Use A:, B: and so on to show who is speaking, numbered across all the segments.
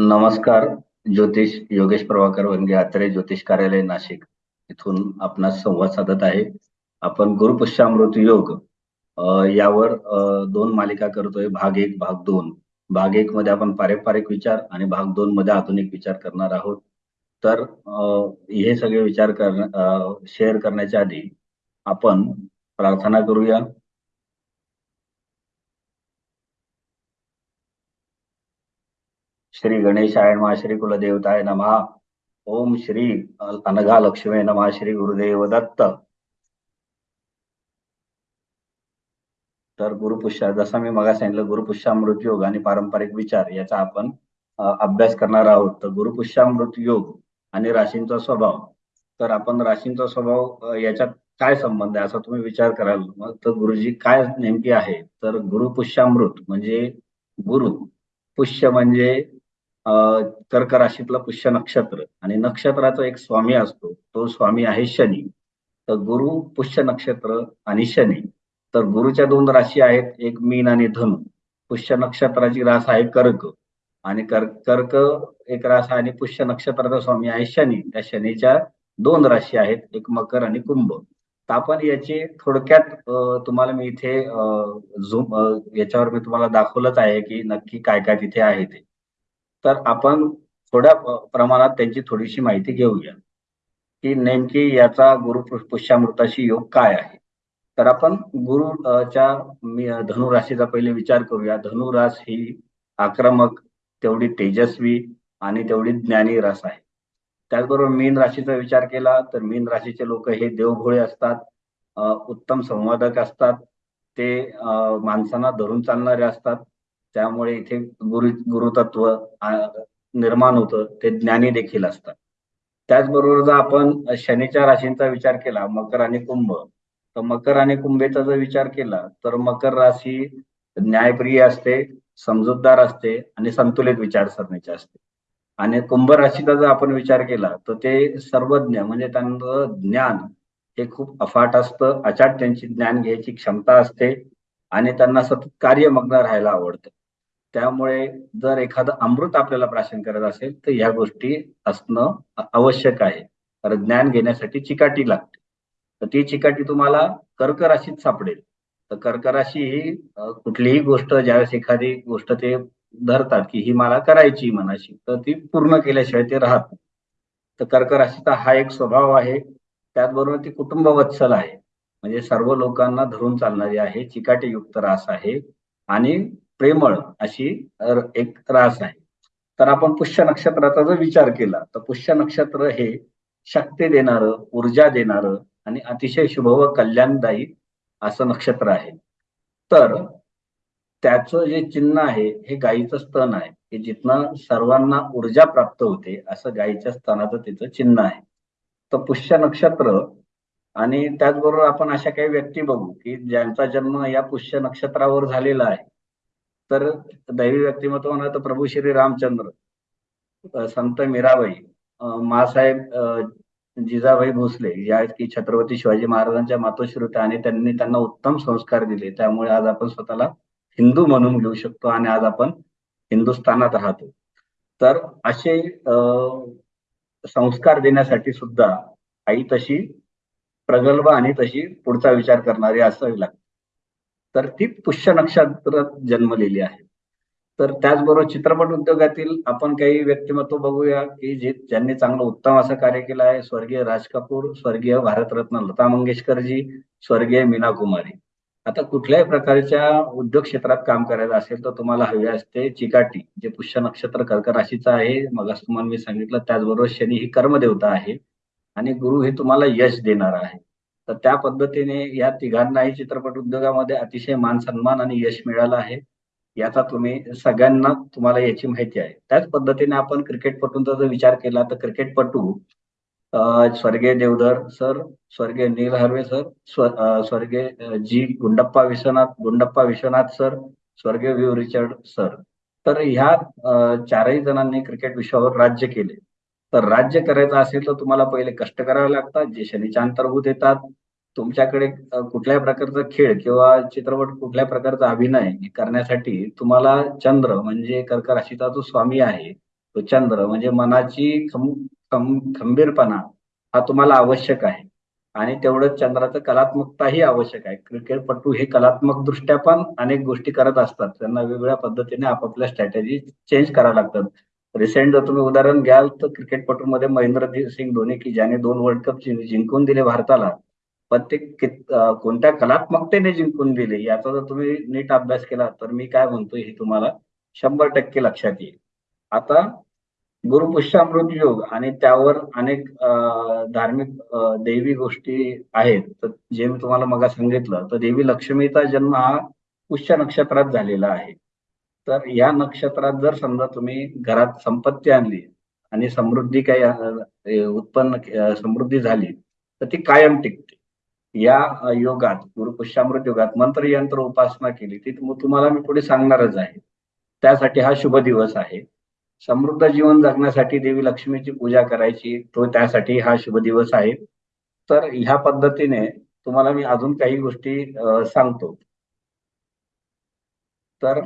A: नमस्कार ज्योतिष योगेश प्रभाकर वनगे आत्रे ज्योतिष कार्यालय नाशिक. इथून आपणास संवाद साधत आहे. आपण गुरुपुष्यामृत योग यावर दोन मालिका करतोय. भाग एक भाग दोन. भाग एक मध्ये आपण पारंपरिक विचार आणि भाग दोन मध्ये आधुनिक विचार करणार आहोत. तर हे सगळे विचार कर शेअर करण्याच्या आधी आपण प्रार्थना करूया. श्री गणेशाय नमा श्री कुलदेवताय नमः। ओम श्री अनघा लक्ष्मी नमा श्री गुरुदेव दत्त। तर गुरुपुष्या जसं मी मगा सांगितलं गुरुपुष्यामृत योग आणि पारंपरिक विचार याचा आपण अभ्यास करणार आहोत. तर गुरुपुष्यामृत योग आणि राशींचा स्वभाव. तर आपण राशींचा स्वभाव याच्यात काय संबंध आहे असा तुम्ही विचार कराल मग तर गुरुजी काय नेमकी आहे? तर गुरुपुष्यामृत म्हणजे गुरु. पुष्य म्हणजे कर्क राशीतलं पुष्य नक्षत्र. आणि नक्षत्राचा एक स्वामी असतो. तो स्वामी आहे शनी. तर गुरु पुष्य नक्षत्र आणि शनी. तर गुरुच्या दोन राशी आहेत. एक मीन आणि धनु. पुष्य नक्षत्राची रास आहे कर्क. आणि कर्क एक रास आणि पुष्य नक्षत्राचा स्वामी आहे शनी. त्या शनीच्या दोन राशी आहेत. एक मकर आणि कुंभ. तर आपण याचे थोडक्यात तुम्हाला मी इथे झूम याच्यावर मी तुम्हाला दाखवलंच आहे की नक्की काय काय तिथे आहे ते. तर आपण थोड्या प्रमाणात त्यांची थोडीशी माहिती घेऊया. की नेमकी याचा गुरु पुष्यामृताशी योग काय आहे? तर आपण गुरुच्या धनुराशीचा पहिले विचार करूया. धनुरास ही आक्रमक तेवढी तेजस्वी आणि तेवढी ज्ञानी रास आहे. त्याचबरोबर मीन राशीचा विचार केला तर मीन राशीचे लोक हे देवभोळे असतात उत्तम संवादक असतात. ते माणसांना धरून चालणारे असतात. त्यामुळे इथे गुरु गुरुतत्व निर्माण होतं ते ज्ञानी देखील असतात. त्याचबरोबर जर आपण शनीच्या राशींचा विचार केला मकर आणि कुंभ तर मकर आणि कुंभेचा जर विचार केला तर मकर राशी न्यायप्रिय असते समजूतदार असते आणि संतुलित विचारसरणीची असते. आणि कुंभ राशीचा जर आपण विचार केला तर ते सर्वज्ञ म्हणजे त्यांचं ज्ञान हे खूप अफाट असतं अचाट त्यांची ज्ञान घ्यायची क्षमता असते आणि त्यांना सतत कार्यमग्न राहायला आवडतं. त्यामुळे जर एखादं अमृत आपल्याला प्राशन करत असेल तर या गोष्टी असणं आवश्यक आहे. कारण ज्ञान घेण्यासाठी चिकाटी लागते. तर ती चिकाटी तुम्हाला कर्क राशीत सापडेल. तर कर्क राशी ही कुठलीही गोष्ट ज्यावेळेस एखादी गोष्ट ते धरतात की ही मला करायची मनाशी तर ती पूर्ण केल्याशिवाय ते राहत तर कर्क राशीचा हा एक स्वभाव आहे. त्याचबरोबर ती कुटुंब वत्सल आहे. म्हणजे सर्व लोकांना धरून चालणारी आहे. चिकाटी युक्त रास आहे. आणि प्रेमळ अशी एक रास आहे. तर आपण पुष्य नक्षत्राचा जर विचार केला तर पुष्य नक्षत्र हे शक्ती देणारं ऊर्जा देणारं आणि अतिशय शुभ व कल्याणदायी असं नक्षत्र आहे. तर त्याचं जे चिन्ह आहे हे गायीचं स्तन आहे. की जिथनं सर्वांना ऊर्जा प्राप्त होते असं गायीच्या स्तनाचं तिचं चिन्ह आहे. तर पुष्य नक्षत्र आणि त्याचबरोबर आपण अशा काही व्यक्ती बघू की ज्यांचा जन्म या पुष्य नक्षत्रावर झालेला आहे. तर दैवी व्यक्तिमत्व म्हणा तर प्रभू श्री रामचंद्र संत मीराबाई मासाहेब जिजाबाई भोसले या की छत्रपती शिवाजी महाराजांच्या मातोश्री होत्या आणि त्यांनी त्यांना उत्तम संस्कार दिले. त्यामुळे आज आपण स्वतःला हिंदू म्हणून घेऊ शकतो आणि आज आपण हिंदुस्थानात राहतो. तर असे संस्कार देण्यासाठी सुद्धा आई तशी प्रगल्भ आणि तशी पुढचा विचार करणारी असावी लागते. तर ती पुष्य नक्षत्रात जन्मलेली आहे. तर त्याचबरोबर चित्रपट उद्योगातील आपण काही व्यक्तिमत्व बघूया की जे ज्यांनी चांगलं उत्तम असं कार्य केलं आहे. स्वर्गीय राज कपूर स्वर्गीय भारतरत्न लता मंगेशकरजी स्वर्गीय मीना कुमारी. आता कुठल्याही प्रकारच्या उद्योग क्षेत्रात काम करायचं असेल तर तुम्हाला हवे असते चिकाटी जे पुष्य नक्षत्र कर्क राशीचं आहे. मग तुम्हाला मी सांगितलं त्याचबरोबर शनी ही कर्मदेवता आहे आणि गुरु हे तुम्हाला यश देणार आहे. तर त्या पद्धतीने या तिघांनाही चित्रपट उद्योगामध्ये अतिशय मान सन्मान आणि यश मिळालं आहे. याचा तुम्ही सगळ्यांना तुम्हाला याची माहिती आहे. त्याच पद्धतीने आपण क्रिकेटपटूंचा जर विचार केला तर क्रिकेटपटू स्वर्गीय देवधर सर स्वर्गीय नील हर्वे सर स्वर्गीय जी गुंडप्पा विश्वनाथ गुंडप्पा विश्वनाथ सर स्वर्गीय व्यू रिचर्ड सर. तर ह्या चारही जणांनी क्रिकेट विश्वावर राज्य केले. तर राज्य करायचं असेल तर तुम्हाला पहिले कष्ट करावे लागतात. जे शनीच्या अंतर्भूत येतात तुमच्याकडे कुठल्याही प्रकारचा खेळ किंवा चित्रपट कुठल्या प्रकारचा अभिनय करण्यासाठी तुम्हाला चंद्र म्हणजे कर्क राशीचा जो स्वामी आहे तो चंद्र म्हणजे मनाची खंबीरपणा हा तुम्हाला आवश्यक आहे. आणि तेवढंच चंद्राचं कलात्मकताही आवश्यक आहे. क्रिकेटपटू हे कलात्मक दृष्ट्या पण अनेक गोष्टी करत असतात. त्यांना वेगवेगळ्या पद्धतीने आपापल्या स्ट्रॅटेजी चेंज कराव्या लागतात. रिसेंट जर तुम्ही उदाहरण घ्याल तर क्रिकेटपटूमध्ये महेंद्र सिंग धोनी की ज्याने दोन वर्ल्ड कप जिंकून दिले भारताला. पण ते कोणत्या कलात्मकतेने जिंकून दिले याचा जर तुम्ही नीट अभ्यास केला तर मी काय म्हणतोय हे तुम्हाला शंभर टक्के लक्षात येईल. आता गुरुपुष्यामृत योग आणि त्यावर अनेक धार्मिक देवी गोष्टी आहेत तर जे मी तुम्हाला मग सांगितलं तर देवी लक्ष्मीचा जन्म हा पुष्य नक्षत्रात झालेला आहे. तर या नक्षत्रात जर समजा तुम्ही घरात संपत्ती आणली आणि समृद्धी काही उत्पन्न समृद्धी झाली तर ती कायम टिकते. या योगात गुरुपुष्यामृत योगात मंत्र यंत्र उपासना केली. ती तुम्हाला मी पुढे सांगणारच आहे. त्यासाठी हा शुभ दिवस आहे. समृद्ध जीवन जगण्यासाठी देवी लक्ष्मीची पूजा करायची तो त्यासाठी हा शुभ दिवस आहे. तर ह्या पद्धतीने तुम्हाला मी अजून काही गोष्टी सांगतो. तर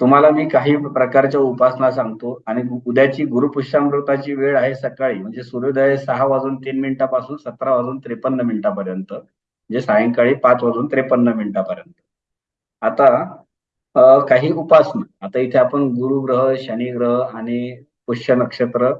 A: तुम्हाला मी काही प्रकारच्या उपासना सांगतो आणि उद्याची गुरुपुष्यामृताची वेळ आहे सकाळी म्हणजे सूर्योदय सहा वाजून तीन मिनिटापासून सतरा वाजून त्रेपन्न मिनिटापर्यंत म्हणजे सायंकाळी पाच वाजून त्रेपन्न मिनिटापर्यंत. आता काही उपासना. आता इथे आपण गुरुग्रह शनिग्रह आणि पुष्य नक्षत्र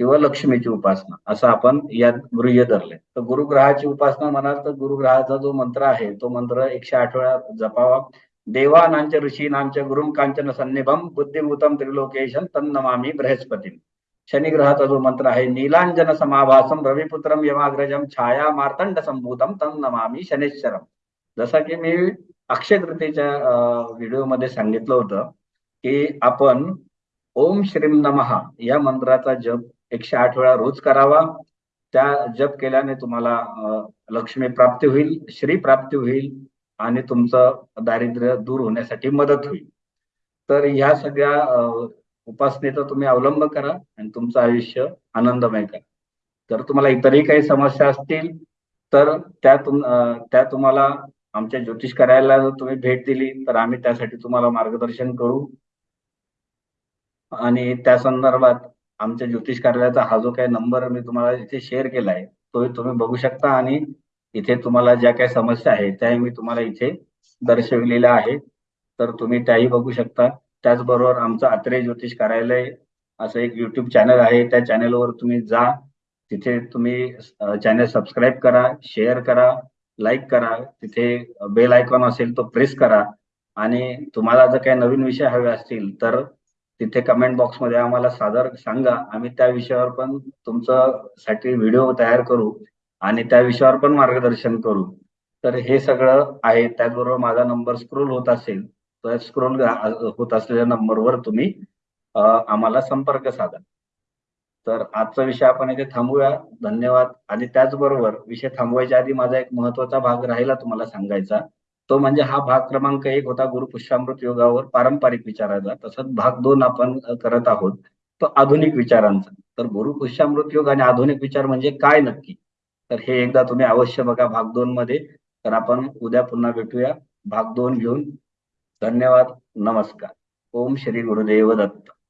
A: किंवा लक्ष्मीची उपासना असं आपण यात गृह्य धरले तर गुरुग्रहाची उपासना म्हणाल तर गुरुग्रहाचा जो मंत्र आहे तो मंत्र एकशे आठ वेळा जपावा. देवानांच्या ऋषीनांच्या गुरुम कांचन सन्निभम बुद्धिभूतम त्रिलोकेशन तन्नमामी बृहस्पती शनिग्रहाचा जो मंत्र आहे नीलांजन समाभासम रविपुत्रम यमाग्रजम छाया मार्तंड संभूतम तन्नमामी शनेश्वरम जसा की मी अक्षय तृतीच्या व्हिडिओमध्ये सांगितलं होतं की आपण ओम श्रीम नमहा या मंत्राचा जप एकशे आठ वेळा रोज करावा. त्या जप केल्याने तुम्हाला लक्ष्मी प्राप्ती होईल श्री प्राप्ती होईल आणि तुमचं दारिद्र्य दूर होण्यासाठी मदत होईल. तर ह्या सगळ्या उपासनेचा तुम्ही अवलंब करा आणि तुमचं आयुष्य आनंदमय करा. जर तुम्हाला इतरही काही समस्या असतील तर त्या तुम त्या तुम्हाला आमच्या ज्योतिष कार्यालयाला जर तुम्ही भेट दिली तर आम्ही त्यासाठी तुम्हाला मार्गदर्शन करू. आणि त्या संदर्भात आमच्या ज्योतिष कार्यालयाचा हा जो काही नंबर मी तुम्हाला इथे शेअर केला आहे तो तुम्ही बघू शकता आणि इथे तुम्हाला ज्या काही समस्या आहेत त्याही मी तुम्हाला इथे दर्शविलेल्या आहेत. तर तुम्ही त्याही बघू शकता. त्याचबरोबर आमचं आत्रे ज्योतिष कार्यालय असं एक युट्यूब चॅनल आहे. त्या चॅनलवर तुम्ही जा. तिथे तुम्ही चॅनल सबस्क्राईब करा शेअर करा लाईक करा. तिथे बेल आयकॉन असेल तो प्रेस करा. आणि तुम्हाला जर काही नवीन विषय हवे असतील तर तिथे कमेंट बॉक्समध्ये आम्हाला सादर सांगा. आम्ही त्या विषयावर पण तुमचं साठी व्हिडिओ तयार करू. आणि त्या विषयावर पण मार्गदर्शन करू. तर हे सगळं आहे. त्याचबरोबर माझा नंबर स्क्रोल होत असेल तर स्क्रोल होत असलेल्या नंबरवर तुम्ही आम्हाला संपर्क साधा. तर आजचा विषय आपण इथे थांबूया. धन्यवाद. आणि त्याचबरोबर विषय थांबवायच्या आधी माझा एक महत्त्वाचा भाग राहिला तुम्हाला सांगायचा. तो म्हणजे हा भाग क्रमांक एक होता गुरुपुष्यामृत योगावर पारंपरिक विचाराचा. तसंच भाग दोन आपण करत आहोत तो आधुनिक विचारांचा. तर गुरुपुष्यामृत योग आणि आधुनिक विचार म्हणजे काय नक्की? तर हे एकदा तुम्ही अवश्य बघा भाग दोन मध्ये. तर आपण उद्या पुन्हा भेटूया. भाग दोन घेऊन धन्यवाद. नमस्कार. ओम श्री गुरुदेव दत्त.